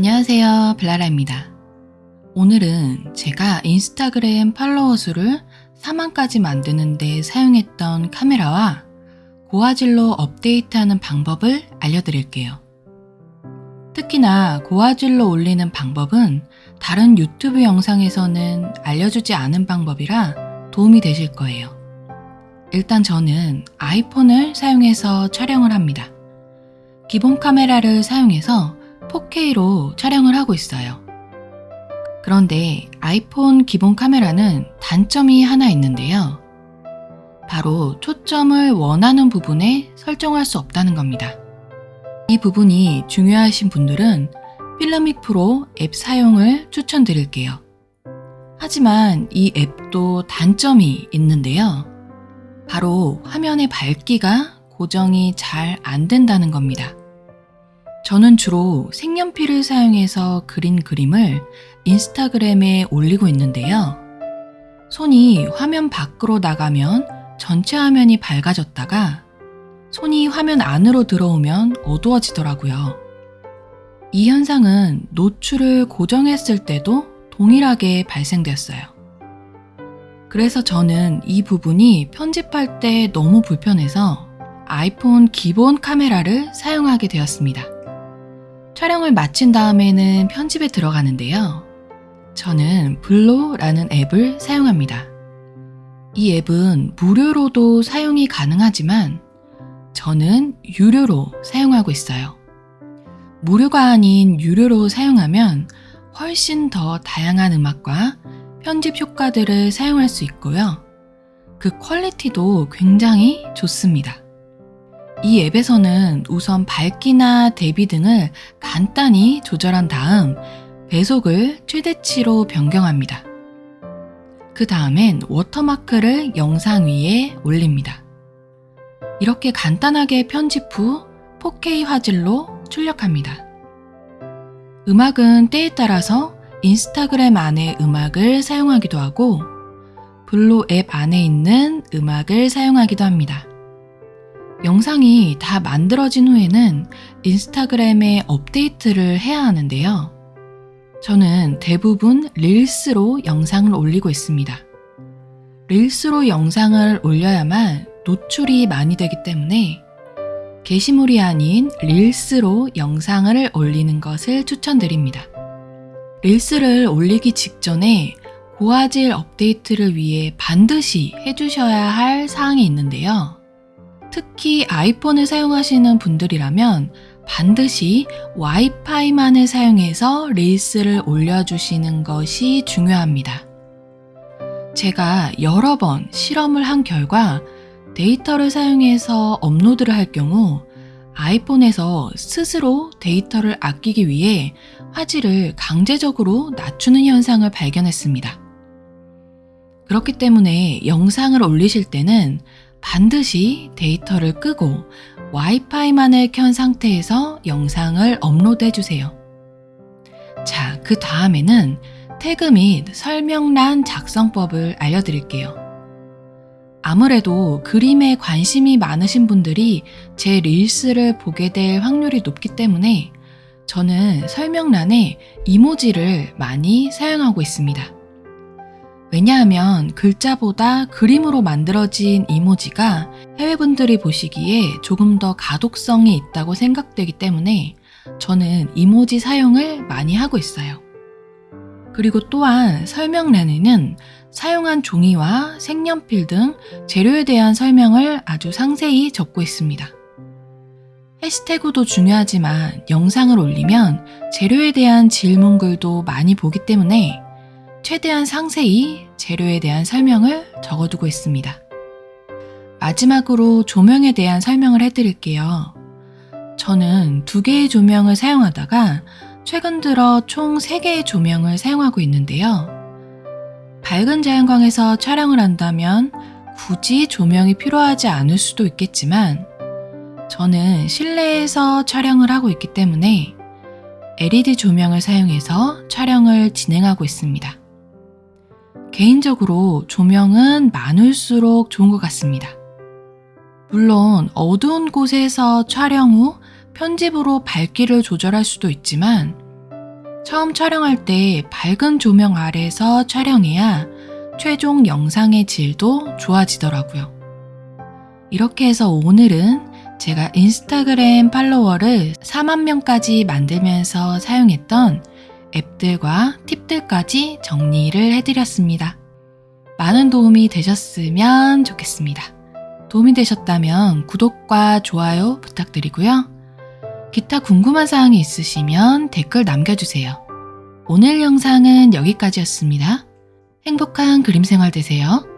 안녕하세요 블라라입니다. 오늘은 제가 인스타그램 팔로워 수를 4만까지 만드는 데 사용했던 카메라와 고화질로 업데이트하는 방법을 알려드릴게요. 특히나 고화질로 올리는 방법은 다른 유튜브 영상에서는 알려주지 않은 방법이라 도움이 되실 거예요. 일단 저는 아이폰을 사용해서 촬영을 합니다. 기본 카메라를 사용해서 4K로 촬영을 하고 있어요. 그런데 아이폰 기본 카메라는 단점이 하나 있는데요. 바로 초점을 원하는 부분에 설정할 수 없다는 겁니다. 이 부분이 중요하신 분들은 필름믹 프로 앱 사용을 추천드릴게요. 하지만 이 앱도 단점이 있는데요. 바로 화면의 밝기가 고정이 잘 안 된다는 겁니다. 저는 주로 색연필을 사용해서 그린 그림을 인스타그램에 올리고 있는데요. 손이 화면 밖으로 나가면 전체 화면이 밝아졌다가 손이 화면 안으로 들어오면 어두워지더라고요. 이 현상은 노출을 고정했을 때도 동일하게 발생되었어요. 그래서 저는 이 부분이 편집할 때 너무 불편해서 아이폰 기본 카메라를 사용하게 되었습니다. 촬영을 마친 다음에는 편집에 들어가는데요. 저는 블로라는 앱을 사용합니다. 이 앱은 무료로도 사용이 가능하지만 저는 유료로 사용하고 있어요. 무료가 아닌 유료로 사용하면 훨씬 더 다양한 음악과 편집 효과들을 사용할 수 있고요. 그 quality도 굉장히 좋습니다. 이 앱에서는 우선 밝기나 대비 등을 간단히 조절한 다음 배속을 최대치로 변경합니다. 그 다음엔 워터마크를 영상 위에 올립니다. 이렇게 간단하게 편집 후 4K 화질로 출력합니다. 음악은 때에 따라서 인스타그램 안에 음악을 사용하기도 하고 블로 앱 안에 있는 음악을 사용하기도 합니다. 영상이 다 만들어진 후에는 인스타그램에 업데이트를 해야 하는데요. 저는 대부분 릴스로 영상을 올리고 있습니다. 릴스로 영상을 올려야만 노출이 많이 되기 때문에 게시물이 아닌 릴스로 영상을 올리는 것을 추천드립니다. 릴스를 올리기 직전에 고화질 업데이트를 위해 반드시 해주셔야 할 사항이 있는데요. 특히 아이폰을 사용하시는 분들이라면 반드시 와이파이만을 사용해서 릴스를 올려주시는 것이 중요합니다. 제가 여러 번 실험을 한 결과 데이터를 사용해서 업로드를 할 경우 아이폰에서 스스로 데이터를 아끼기 위해 화질을 강제적으로 낮추는 현상을 발견했습니다. 그렇기 때문에 영상을 올리실 때는 반드시 데이터를 끄고 와이파이만을 켠 상태에서 영상을 업로드 해 주세요. 자, 그 다음에는 태그 및 설명란 작성법을 알려드릴게요. 아무래도 그림에 관심이 많으신 분들이 제 릴스를 보게 될 확률이 높기 때문에 저는 설명란에 이모지를 많이 사용하고 있습니다. 왜냐하면 글자보다 그림으로 만들어진 이모지가 해외분들이 보시기에 조금 더 가독성이 있다고 생각되기 때문에 저는 이모지 사용을 많이 하고 있어요. 그리고 또한 설명란에는 사용한 종이와 색연필 등 재료에 대한 설명을 아주 상세히 적고 있습니다. 해시태그도 중요하지만 영상을 올리면 재료에 대한 질문글도 많이 보기 때문에 최대한 상세히 재료에 대한 설명을 적어두고 있습니다. 마지막으로 조명에 대한 설명을 해드릴게요. 저는 두 개의 조명을 사용하다가 최근 들어 총 3개의 조명을 사용하고 있는데요. 밝은 자연광에서 촬영을 한다면 굳이 조명이 필요하지 않을 수도 있겠지만 저는 실내에서 촬영을 하고 있기 때문에 LED 조명을 사용해서 촬영을 진행하고 있습니다. 개인적으로 조명은 많을수록 좋은 것 같습니다. 물론 어두운 곳에서 촬영 후 편집으로 밝기를 조절할 수도 있지만 처음 촬영할 때 밝은 조명 아래서 촬영해야 최종 영상의 질도 좋아지더라고요. 이렇게 해서 오늘은 제가 인스타그램 팔로워를 4만 명까지 만들면서 사용했던 앱들과 팁들까지 정리를 해드렸습니다. 많은 도움이 되셨으면 좋겠습니다. 도움이 되셨다면 구독과 좋아요 부탁드리고요. 기타 궁금한 사항이 있으시면 댓글 남겨주세요. 오늘 영상은 여기까지였습니다. 행복한 그림 생활 되세요.